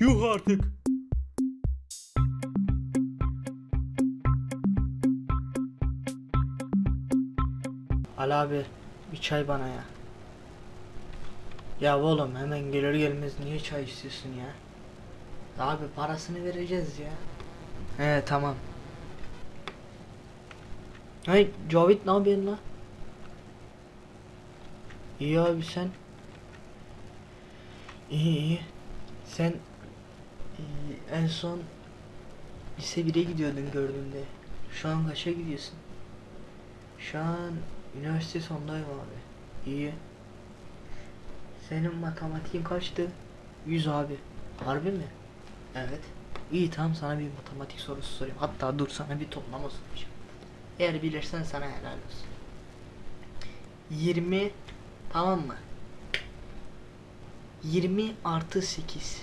Yuh artık. Ali abi bir çay bana ya. Ya oğlum hemen gelir gelmez niye çay istiyorsun ya? Abi parasını vereceğiz ya. He tamam. Hey Cavit ne yapıyorsun la? İyi abi sen. İyi iyi. Sen en son lise 1'e gidiyordun gördüğümde. Şu an kaça gidiyorsun? Şu an üniversite sondayım abi. İyi. Senin matematiğin kaçtı? 100 abi. Harbi mi? Evet. İyi tamam sana bir matematik sorusu sorayım. Hatta dur sana bir toplama soracağım. Eğer bilirsen sana helal olsun. 20 tamam mı? 20 artı 8.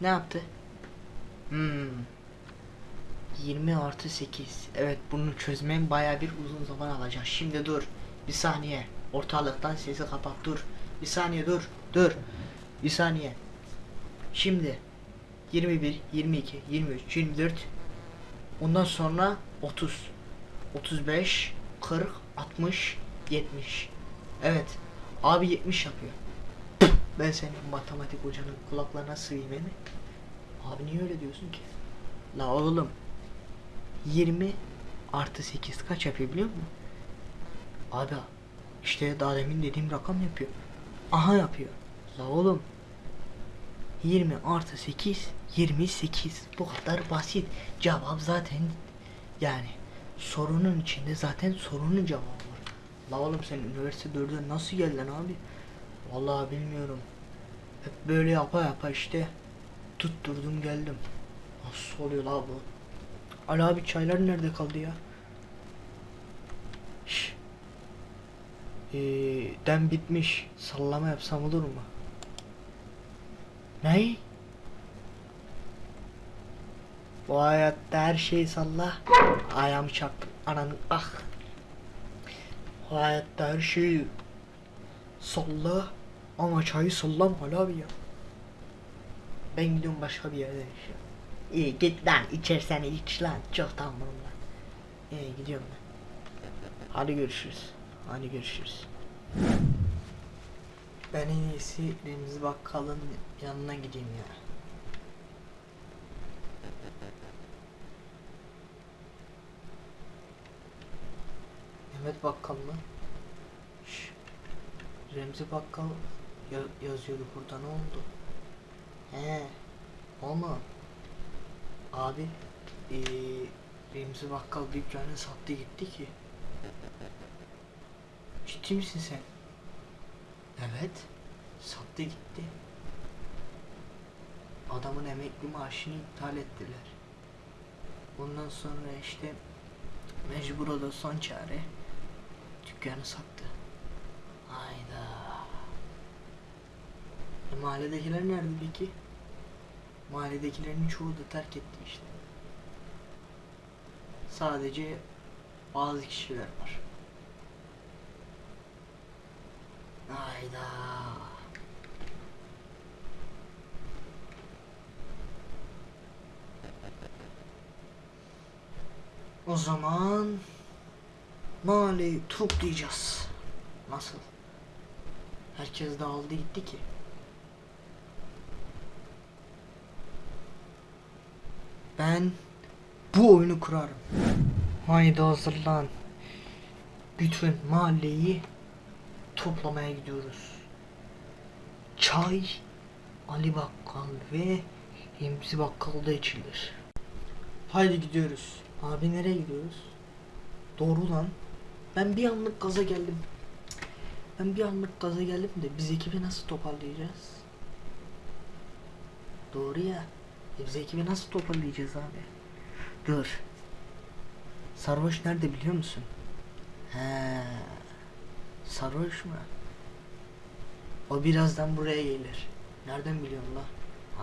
Ne yaptı? Hmm. 20 artı 8. Evet bunu çözmem baya bir uzun zaman alacak. Şimdi dur. Bir saniye. Ortalıktan sesi kapat dur. Bir saniye dur. Dur. Bir saniye. Şimdi 21, 22, 23, 24 Ondan sonra 30 35 40 60 70 Evet Abi 70 yapıyor Ben senin matematik hocanın kulaklarına sığayım mi? Abi niye öyle diyorsun ki? La oğlum 20 artı 8 kaç yapıyor biliyor musun? Abi işte daha demin dediğim rakam yapıyor. Aha yapıyor. La oğlum 20 artı 8 28 bu kadar basit. Cevap zaten yani sorunun içinde zaten sorunun cevabı var. La oğlum sen üniversite 4'e nasıl geldin abi? Vallahi bilmiyorum. Hep böyle yapa yapa işte tutturdum geldim. Nasıl oluyor la bu? Ali abi çaylar nerede kaldı ya? Şş. Ee, dem bitmiş. Sallama yapsam olur mu? Ne? Bu hayatta her şeyi salla. Ayağımı çarptım. Ananı ah. Bu hayatta her şeyi salla. Ama çayı sallam abi ya. Ben gidiyorum başka bir yerde yaşıyorum. İyi git lan içersen iç lan. Çok tamam lan. İyi gidiyorum ben. Hadi görüşürüz. Hadi görüşürüz. Ben en iyisi Remzi Bakkal'ın yanına gideyim ya. Mehmet Bakkal mı? Şş. Remzi Bakkal ya- yazıyordu burada ne oldu? He. O mu? Abi eee Remzi Bakkal dükkanı sattı gitti ki. Ciddi misin sen? Evet. Sattı gitti. Adamın emekli maaşını iptal ettiler. Ondan sonra işte mecbur o da son çare dükkanı sattı. Hayda. E, mahalledekiler nerede peki? Mahalledekilerin çoğu da terk etti işte. Sadece bazı kişiler var. Hayda. O zaman mahalleyi toplayacağız. Nasıl? Herkes dağıldı gitti ki. Ben bu oyunu kurarım. Haydi hazırlan. Bütün mahalleyi toplamaya gidiyoruz. Çay Ali Bakkal ve Remzi Bakkal'da içilir. Haydi gidiyoruz. Abi nereye gidiyoruz? Doğru lan. Ben bir anlık gaza geldim. Ben bir anlık gaza geldim de biz ekibi nasıl toparlayacağız? Doğru ya. E biz ekibi nasıl toparlayacağız abi? Dur. Sarhoş nerede biliyor musun? He. Sarhoş mu? O birazdan buraya gelir. Nereden biliyorsun la?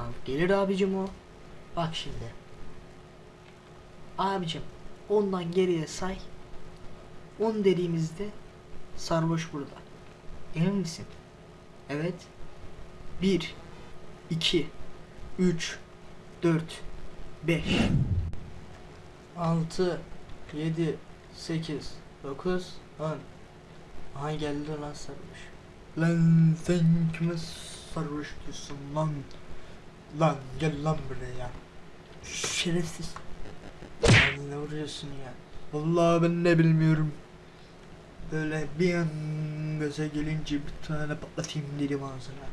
Abi gelir abicim o. Bak şimdi. Abicim ondan geriye say. 10 dediğimizde sarhoş burada. Emin misin? Evet. 1 2 3 4 5 6 7 8 9 10 Aha geldi lan sarhoş. Lan sen kime sarhoş diyorsun lan? Lan gel lan buraya. Şerefsiz. Lan ne vuruyorsun ya? Vallahi ben ne bilmiyorum. Böyle bir an göze gelince bir tane patlatayım dedim ağzına.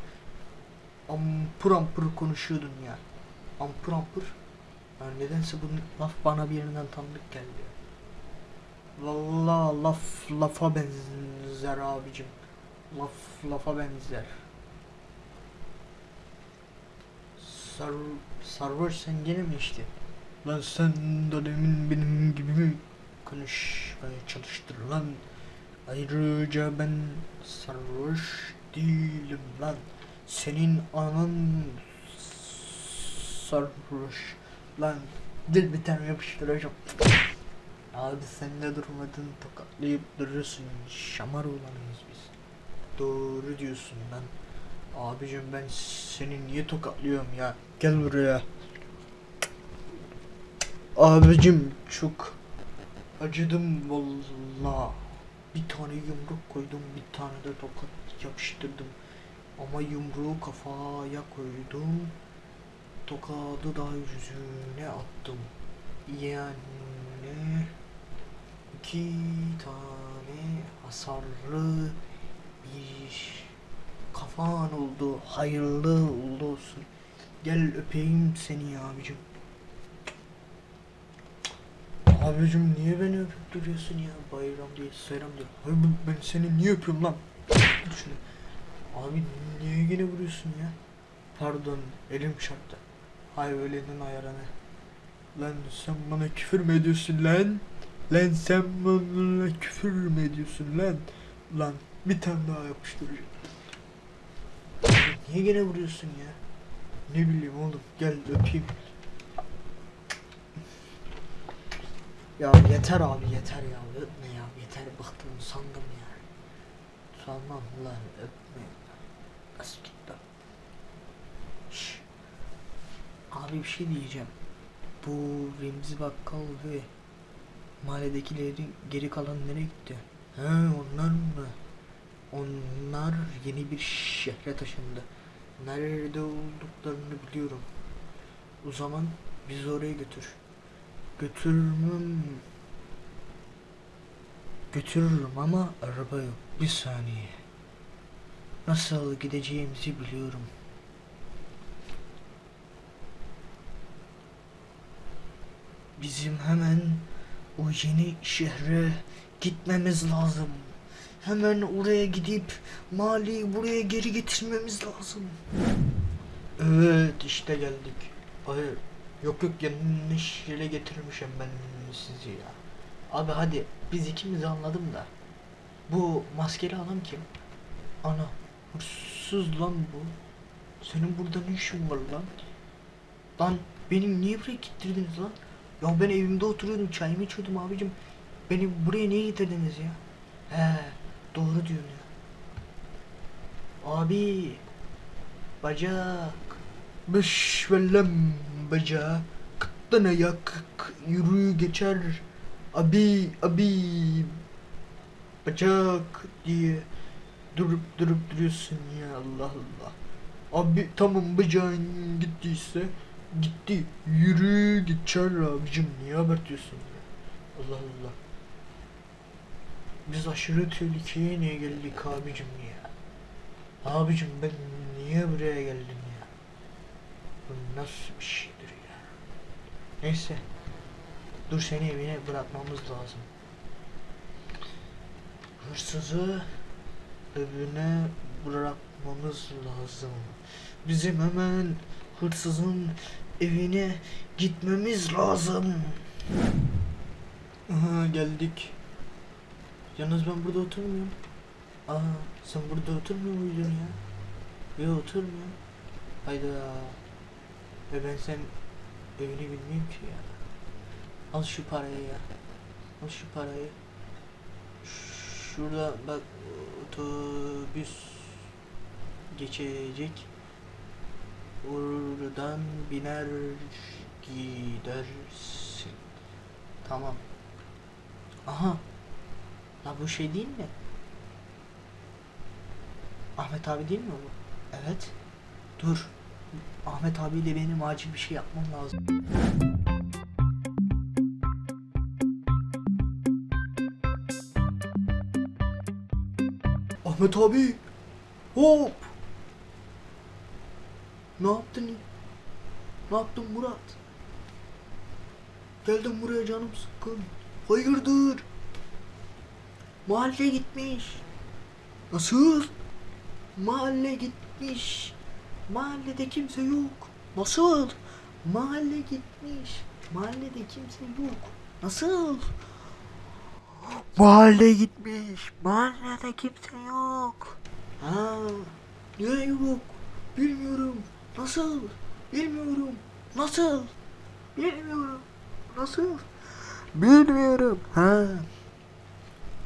Ampur ampur konuşuyordun ya. Ampur ampur. Ya nedense bu laf bana bir yerinden tanıdık geldi. Vallahi laf lafa benzer abicim. Laf lafa benzer. Sar sarhoş sen gene mi işte? Lan sen de demin benim gibi mi konuşmaya çalıştın lan? Ayrıca ben sarhoş değilim lan. Senin anan sarhoş lan. Dil bir tane yapıştıracağım. Abi sen de durmadın tokatlayıp duruyorsun. Şamar olanıyız biz. Doğru diyorsun lan. Abicim ben seni niye tokatlıyorum ya? Gel buraya. Abicim çok acıdım valla. Bir tane yumruk koydum, bir tane de tokat yapıştırdım. Ama yumruğu kafaya koydum. Tokadı da yüzüne attım. Yani iki tane hasarlı bir kafan oldu. Hayırlı uğurlu olsun. Gel öpeyim seni abicim. Abicim niye beni öpüp duruyorsun ya? Bayram değil, seyram değil. Hayır ben, seni niye öpüyorum lan? Şunu. Abi niye yine vuruyorsun ya? Pardon elim çarptı. Hay öylenin ayarını. Lan sen bana küfür mü ediyorsun lan? Lan sen bana küfür mü ediyorsun lan? Lan bir tane daha yapıştıracağım. Niye gene vuruyorsun ya? Ne bileyim oğlum gel öpeyim. Ya yeter abi yeter ya öpme ya yeter bıktım sandım ya. Sanmam lan öpme. Nasıl gitti? Abi bir şey diyeceğim. Bu Remzi Bakkal ve mahalledekilerin geri kalan nereye gitti? He onlar mı? Onlar yeni bir şehre taşındı. Nerede olduklarını biliyorum. O zaman bizi oraya götür. Götürmem. Götürürüm ama araba yok. Bir saniye. Nasıl gideceğimizi biliyorum. Bizim hemen o yeni şehre gitmemiz lazım. Hemen oraya gidip Mali'yi buraya geri getirmemiz lazım. Evet işte geldik. Hayır. Yok yok yanlış yere getirmişim ben sizi ya. Abi hadi biz ikimiz anladım da. Bu maskeli adam kim? Ana hırsız lan bu. Senin burada ne işin var lan? Lan beni niye buraya getirdiniz lan? Ya ben evimde oturuyordum çayımı içiyordum abicim. Beni buraya niye getirdiniz ya? He doğru diyorsun ya. Abi bacak. Beş velem bacak. Kıttan ayak yürü geçer. Abi abi bacak diye durup durup duruyorsun ya Allah Allah. Abi tamam bacağın gittiyse gitti. Yürü geçer abicim niye abartıyorsun? Allah Allah. Biz aşırı tehlikeye niye geldik abicim ya? Abicim ben niye buraya geldim ya? Bu nasıl bir şeydir ya? Neyse. Dur seni evine bırakmamız lazım. Hırsızı evine bırakmamız lazım. Bizim hemen hırsızın evine gitmemiz lazım. Aha geldik. Yalnız ben burada oturmuyorum. Aa sen burada oturmuyor muydun ya? Yok oturmuyorum. Hayda. Ve ben sen evini bilmiyorum ki ya. Al şu parayı ya. Al şu parayı. Şurada bak otobüs geçecek. Oradan biner gidersin. Tamam. Aha. La bu şey değil mi? Ahmet abi değil mi bu? Evet. Dur. Ahmet abiyle benim acil bir şey yapmam lazım. Ahmet abi. Hop. Ne yaptın? Ne yaptın Murat? Geldim buraya canım sıkkın. Hayırdır? Mahalle gitmiş. Nasıl? Mahalle gitmiş. Mahallede kimse yok. Nasıl? Mahalle gitmiş. Mahallede kimse yok. Nasıl? Mahalle gitmiş. Mahallede kimse yok. Ha, niye yok? Bilmiyorum. Nasıl? Bilmiyorum. Nasıl? Bilmiyorum. Nasıl? Bilmiyorum. Ha.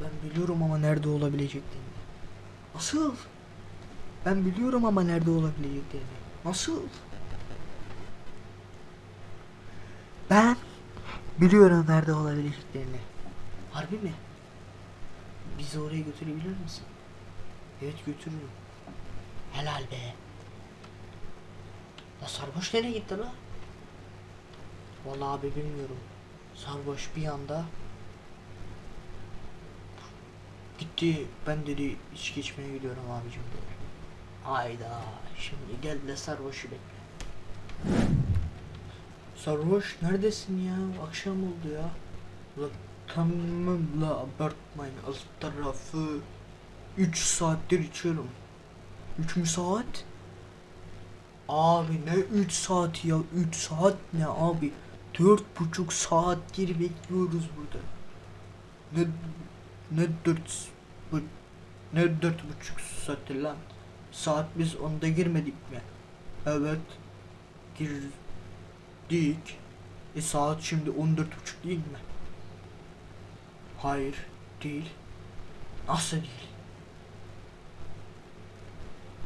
Ben biliyorum ama nerede olabileceklerini. Nasıl? Ben biliyorum ama nerede olabileceklerini. Nasıl? Ben biliyorum nerede olabileceklerini. Harbi mi? Bizi oraya götürebilir misin? Evet götürürüm. Helal be. La sarhoş nereye gitti la? Vallahi abi bilmiyorum. Sarhoş bir anda gitti. Ben dedi içki içmeye gidiyorum abicim dedi. Hayda. Şimdi gel de sarhoşu bekle. Sarhoş neredesin ya? Akşam oldu ya. La tamam la abartmayın alt tarafı 3 saattir içiyorum 3 mü saat? Abi ne 3 saat ya 3 saat ne abi 4,5 saattir bekliyoruz burada Ne ne 4 bu ne 4,5 saattir lan Saat biz onda girmedik mi? Evet girdik E saat şimdi 14.30 değil mi? Hayır, değil. Nasıl değil?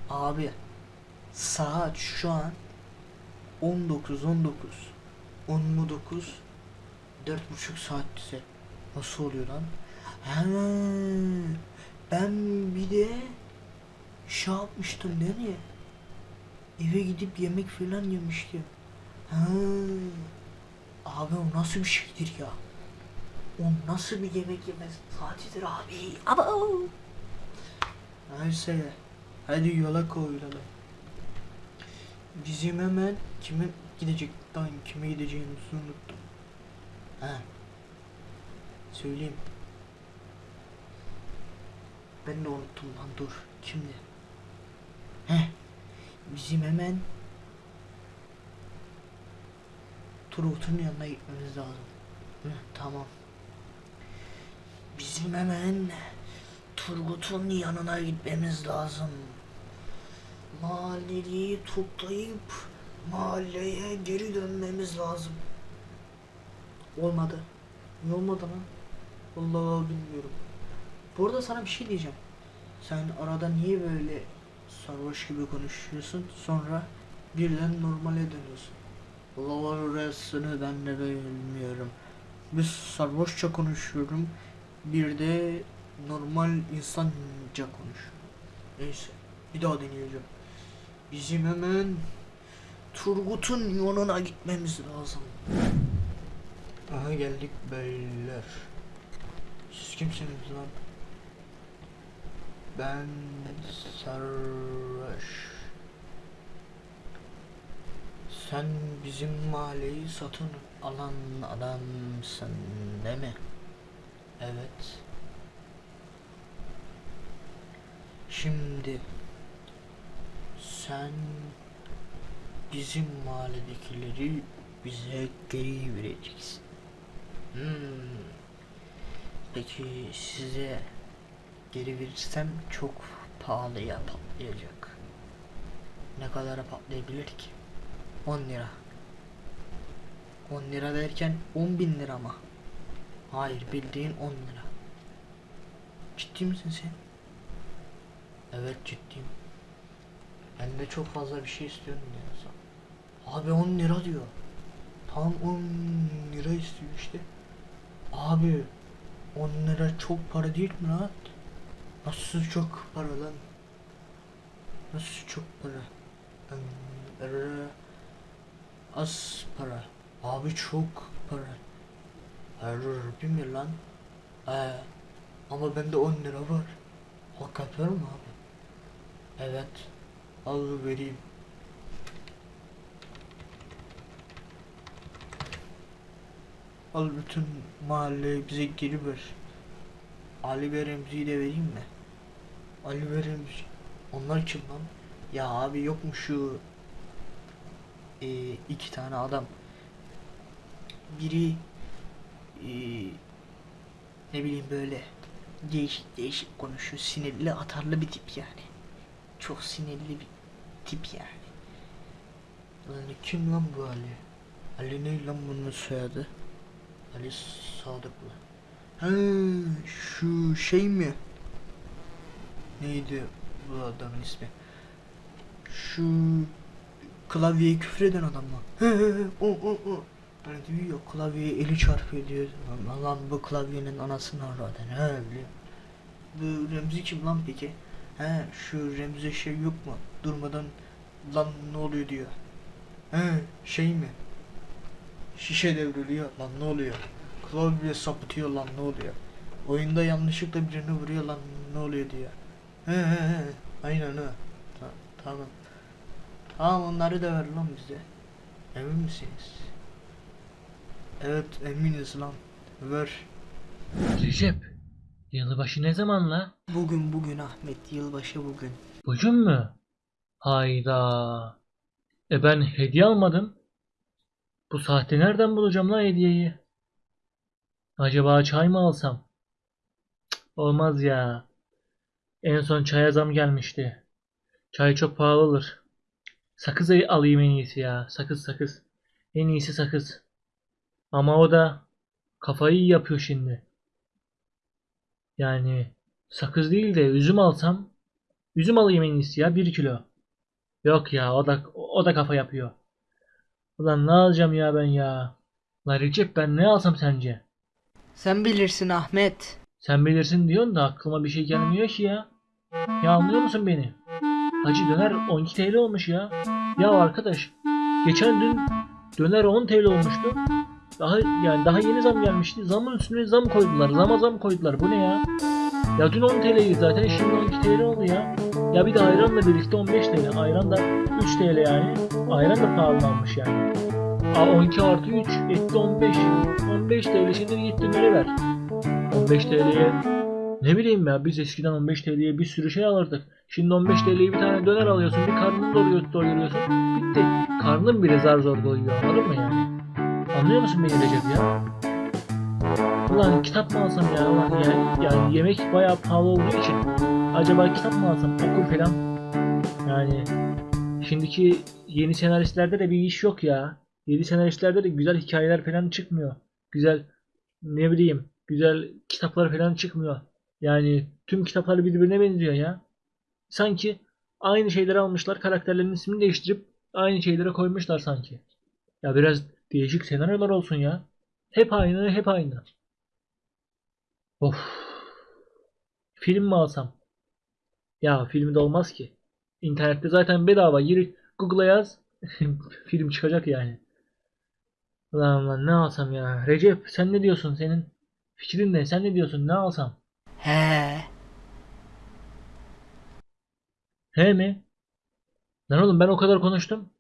Abi, saat şu an 19 19. 10 mu 9? 4 buçuk saat ise nasıl oluyor lan? Ha, ben bir de şey yapmıştım değil mi? Eve gidip yemek falan yemiştim. Ha, abi o nasıl bir şeydir ya? O nasıl bir yemek yemez saatidir abi. Ama Neyse. Hadi yola koyulalım. Bizim hemen kime gidecek lan kime gideceğimizi unuttum. Ha. Söyleyeyim. Ben de unuttum lan dur. Kimdi? Heh. Bizim hemen Turgut'un yanına gitmemiz lazım. Hı, tamam. Bizim hemen Turgut'un yanına gitmemiz lazım. Mahalleliyi toplayıp mahalleye geri dönmemiz lazım. Olmadı. Niye olmadı lan? Vallahi bilmiyorum. Bu arada sana bir şey diyeceğim. Sen arada niye böyle sarhoş gibi konuşuyorsun sonra birden normale dönüyorsun. Allah orasını ben de bilmiyorum. Biz sarhoşça konuşuyorum. Bir de normal insanca konuşuyorum. Neyse. Bir daha deneyeceğim. Bizim hemen Turgut'un yanına gitmemiz lazım. Aha geldik beyler. Siz kimsiniz lan? Ben Sarhoş. Sen bizim mahalleyi satın alan adamsın değil mi? Evet. Şimdi sen bizim mahalledekileri bize geri vereceksin. Hmm. Peki size geri verirsem çok pahalıya patlayacak. Ne kadara patlayabilir ki? 10 lira. 10 lira derken 10 bin lira mı? Hayır bildiğin 10 lira. Ciddi misin sen? Evet ciddiyim. Ben de çok fazla bir şey istiyorum diyorsan. Abi 10 lira diyor. Tam 10 lira istiyor işte. Abi 10 lira çok para değil mi lan? Nasıl çok para lan? Nasıl çok para? Er- Az para. Abi çok para. Harbi mi lan? Ee, ama bende 10 lira var. Hak mı abi? Evet. Al vereyim. Al bütün mahalleyi bize geri ver. Ali ve de vereyim mi? Ali ve. Onlar kim lan? Ya abi yok mu şu e, iki tane adam. Biri e, ne bileyim böyle değişik değişik konuşuyor. Sinirli atarlı bir tip yani. Çok sinirli bir tip yani. Lan kim lan bu Ali? Ali ne lan bunun soyadı? Ali Sadıklı. Ha şu şey mi? Neydi bu adamın ismi? Şu klavyeye küfreden adam mı? He he he o o o. Hani diyor ya eli çarpıyor diyor. Lan, lan bu klavyenin anasını aradan he biliyor. Bu Remzi kim lan peki? He şu Remzi şey yok mu? Durmadan lan ne oluyor diyor. He şey mi? Şişe devriliyor lan ne oluyor? Klavye sapıtıyor lan ne oluyor? Oyunda yanlışlıkla birini vuruyor lan ne oluyor diyor. He he he aynen ha. Ta- tamam. Tamam onları da ver lan bize. Emin misiniz? Evet eminiz lan. Ver. Recep, yılbaşı ne zaman la? Bugün bugün Ahmet yılbaşı bugün. Bugün mü? Hayda. E ben hediye almadım. Bu saatte nereden bulacağım la hediyeyi? Acaba çay mı alsam? Cık, olmaz ya. En son çaya zam gelmişti. Çay çok pahalı olur. Sakız alayım en iyisi ya. Sakız sakız. En iyisi sakız. Ama o da kafayı yapıyor şimdi. Yani sakız değil de üzüm alsam üzüm alayım en iyisi ya 1 kilo. Yok ya o da o da kafa yapıyor. Ulan ne alacağım ya ben ya? Lan Recep ben ne alsam sence? Sen bilirsin Ahmet. Sen bilirsin diyorsun da aklıma bir şey gelmiyor ki ya. Ya anlıyor musun beni? Hacı döner 12 TL olmuş ya. Ya arkadaş geçen dün döner 10 TL olmuştu. Daha yani daha yeni zam gelmişti. Zamın üstüne zam koydular. Zama zam koydular. Bu ne ya? Ya dün 10 TL'ydi zaten. Şimdi 12 TL oldu ya. Ya bir de ayranla birlikte 15 TL. Ayran da 3 TL yani. Ayran da pahalanmış yani. A 12 artı 3 etti 15. 15 TL şimdi git dönere ver. 15 TL'ye ne bileyim ya biz eskiden 15 TL'ye bir sürü şey alırdık. Şimdi 15 TL'ye bir tane döner alıyorsun. Bir karnını doyuruyor, doyuruyorsun. Bitti. Karnın bile zar zor doyuyor. Anladın mı yani? Anlıyor musun beni Recep ya? Ulan kitap mı alsam ya? Ulan yani, yani yemek bayağı pahalı olduğu için acaba kitap mı alsam okur falan. Yani şimdiki yeni senaristlerde de bir iş yok ya. Yeni senaristlerde de güzel hikayeler falan çıkmıyor. Güzel ne bileyim güzel kitaplar falan çıkmıyor. Yani tüm kitaplar birbirine benziyor ya. Sanki aynı şeyleri almışlar karakterlerin ismini değiştirip aynı şeylere koymuşlar sanki. Ya biraz değişik senaryolar olsun ya. Hep aynı, hep aynı. Of. Film mi alsam? Ya filmi de olmaz ki. İnternette zaten bedava. Gir Google'a yaz. film çıkacak yani. Ulan ulan ne alsam ya? Recep sen ne diyorsun? Senin fikrin ne? Sen ne diyorsun? Ne alsam? He. He mi? Lan oğlum ben o kadar konuştum.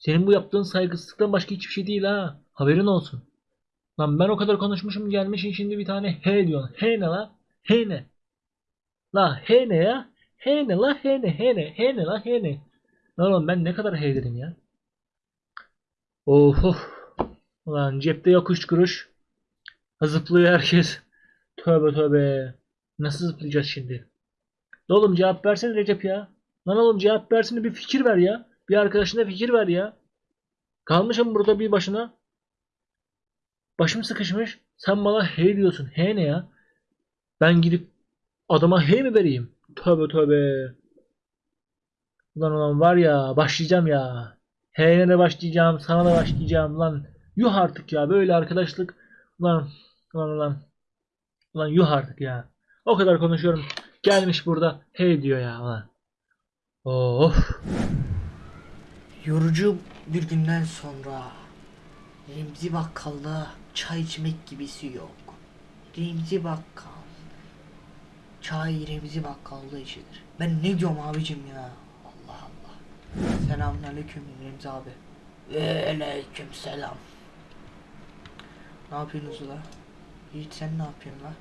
Senin bu yaptığın saygısızlıktan başka hiçbir şey değil ha. Haberin olsun. Lan ben o kadar konuşmuşum gelmişsin şimdi bir tane he diyorsun. He ne la? He ne? La he ne ya? He ne la he ne he ne he ne la he ne? Lan oğlum ben ne kadar he dedim ya? Of of. Ulan cepte yok üç kuruş. Zıplıyor herkes. Tövbe tövbe. Nasıl zıplayacağız şimdi? Oğlum cevap versene Recep ya. Lan oğlum cevap versene bir fikir ver ya. Bir arkadaşına fikir ver ya. Kalmışım burada bir başına. Başım sıkışmış. Sen bana hey diyorsun. Hey ne ya? Ben gidip adama hey mi vereyim? Tövbe tövbe. Ulan ulan var ya başlayacağım ya. H'ye de başlayacağım, sana da başlayacağım lan. Yuh artık ya böyle arkadaşlık. Lan, lan lan. Lan yuh artık ya. O kadar konuşuyorum. Gelmiş burada hey diyor ya lan. Of. Yorucu bir günden sonra Remzi Bakkal'da çay içmek gibisi yok. Remzi Bakkal. Çay Remzi Bakkal'da içilir. Ben ne diyorum abicim ya? Allah Allah. Selamünaleyküm Remzi abi. Aleyküm selam. Ne yapıyorsunuz la? Yiğit sen ne yapıyorsun la?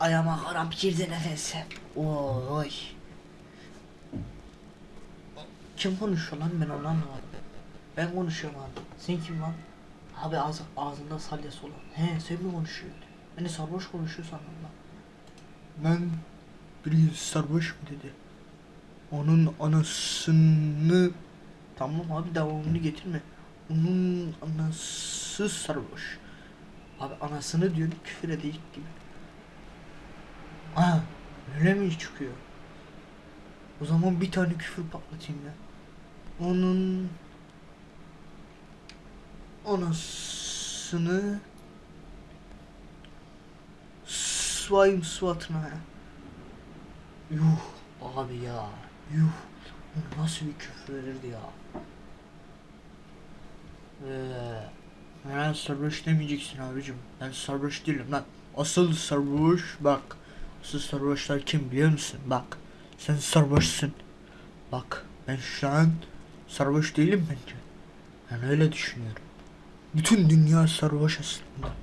Ayağıma haram girdi nefese. Oy. Kim konuşuyor lan ben onu anlamadım. Ben konuşuyorum abi. Sen kim lan? Abi ağzı, ağzında salyası olan. He sen mi konuşuyorsun? Beni sarhoş konuşuyor sandım lan. Ben biri sarhoş mu dedi. Onun anasını... Tamam abi devamını getirme. Onun anası sarhoş. Abi anasını diyorsun küfür edecek gibi. Aa öyle mi çıkıyor? O zaman bir tane küfür patlatayım ya. Onun anasını swayım suatına ya. Yuh abi ya. Yuh. Bu nasıl bir küfür verirdi ya. Ee, ben sarhoş demeyeceksin abicim. Ben sarhoş değilim lan. Asıl sarhoş bak. Asıl sarhoşlar kim biliyor musun? Bak. Sen sarhoşsun. Bak ben şu an sarhoş değilim bence. Ben öyle düşünüyorum. Bütün dünya sarhoş aslında.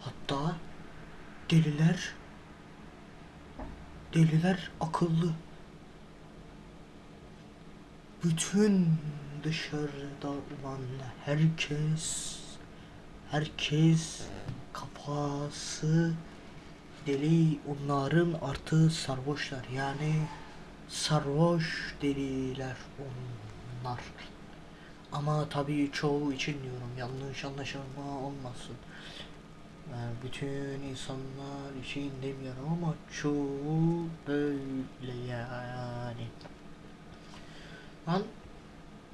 Hatta deliler deliler akıllı. Bütün dışarıda olan herkes herkes kafası deli onların artı sarhoşlar yani sarhoş deliler onlar. Ama tabii çoğu için diyorum yanlış anlaşılma olmasın. Yani bütün insanlar için demiyorum ama çoğu böyle yani. Lan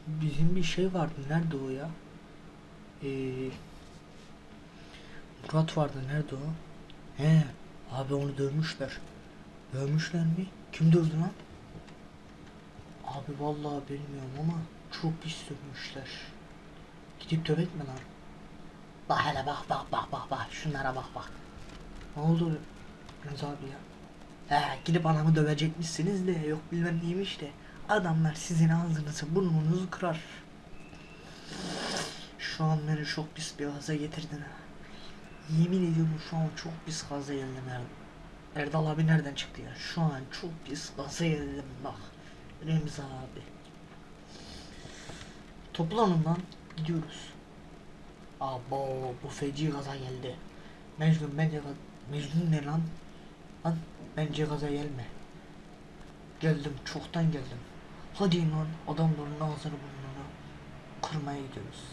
bizim bir şey vardı nerede o ya? Ee, Murat vardı nerede o? He abi onu dövmüşler. Dövmüşler mi? Kim dövdü lan? Abi vallahi bilmiyorum ama çok pis dövmüşler. Gidip dövek mi lan? Bak hele bak bak bak bak bak şunlara bak bak. Ne oldu Rıza abi ya? He gidip anamı dövecekmişsiniz de yok bilmem neymiş de. Adamlar sizin ağzınızı burnunuzu kırar. Şu an beni çok pis bir gaza getirdin ha. Yemin ediyorum şu an çok pis gaza geldim Erdal. Abi nereden çıktı ya? Şu an çok pis gaza geldim bak. Remzi abi. Toplanın lan. Gidiyoruz. Abo bu feci gaza geldi. Mecnun bence Mecnun ne lan? Lan bence gaza gelme. Geldim çoktan geldim. Hadi lan adamların ağzını burnunu kırmaya gidiyoruz.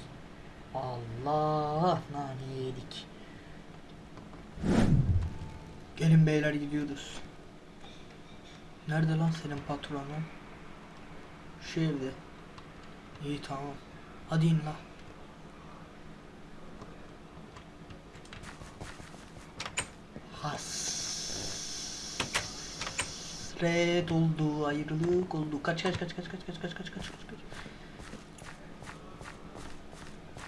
Allah nane yedik. Gelin beyler gidiyoruz. Nerede lan senin patronun? Şu. İyi tamam. Hadi in lan. Hasret oldu, ayrılık oldu. Kaç kaç kaç kaç kaç kaç kaç kaç kaç kaç kaç.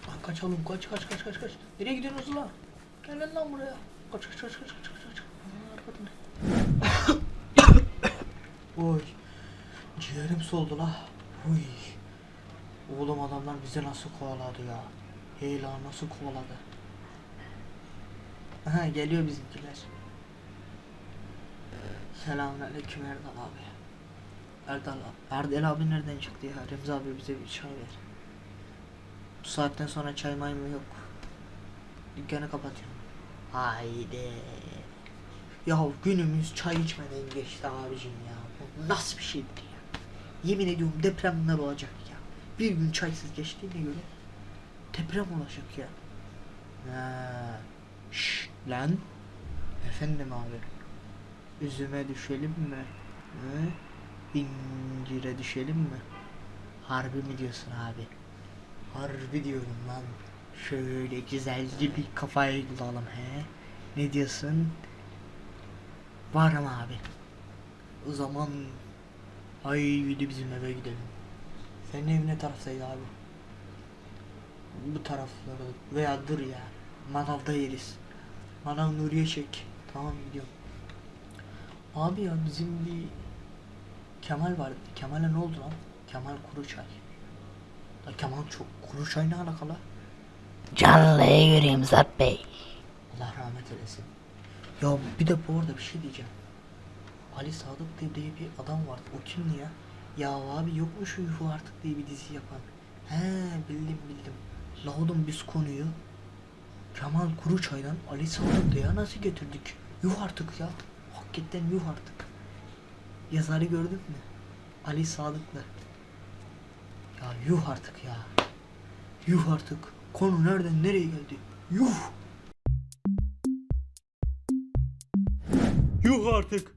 Lan kaçalım kaç kaç kaç kaç kaç. Nereye gidiyorsunuz lan? Gelin lan buraya. Kaç kaç kaç kaç kaç kaç kaç. Oy. Ciğerim soldu la. Uy. Oğlum adamlar bizi nasıl kovaladı ya. Hey nasıl kovaladı. Aha geliyor bizimkiler. Selamünaleyküm Erdal abi. Erdal abi. Erdal abi nereden çıktı ya? Remzi abi bize bir çay ver. Bu saatten sonra çay may mı yok. Dükkanı kapatıyorum. Haydi. Ya günümüz çay içmeden geçti abicim ya. Bu nasıl bir şeydir? Yemin ediyorum depremler olacak ya. Bir gün çaysız geçtiğine göre deprem olacak ya. Ha. Lan. Efendim abi. Üzüme düşelim mi? Hı? incire düşelim mi? Harbi mi diyorsun abi? Harbi diyorum lan. Şöyle güzelce bir kafayı bulalım he. Ne diyorsun? Var ama abi. O zaman haydi bizim eve gidelim. Senin ev ne taraftaydı abi? Bu tarafları veya dur ya. Manavda yeriz. Manav Nuriye çek. Tamam gidiyorum. Abi ya bizim bir Kemal vardı. Kemal'e ne oldu lan? Kemal Kuruçay. La Kemal çok Kuruçay ne alakalı? Canlıya göreyim Zat Bey. Allah rahmet eylesin. Ya bir de bu arada bir şey diyeceğim. Ali Sadık diye, bir adam vardı. O kimdi ya? Ya abi yok mu artık diye bir dizi yapan? He bildim bildim. La oğlum biz konuyu Kemal Kuruçay'dan Ali Sadık diye nasıl getirdik? Yuh artık ya. Hakikaten yuh artık. Yazarı gördün mü? Ali Sadık'la. Ya yuh artık ya. Yuh artık. Konu nereden nereye geldi? Yuh. Yuh artık.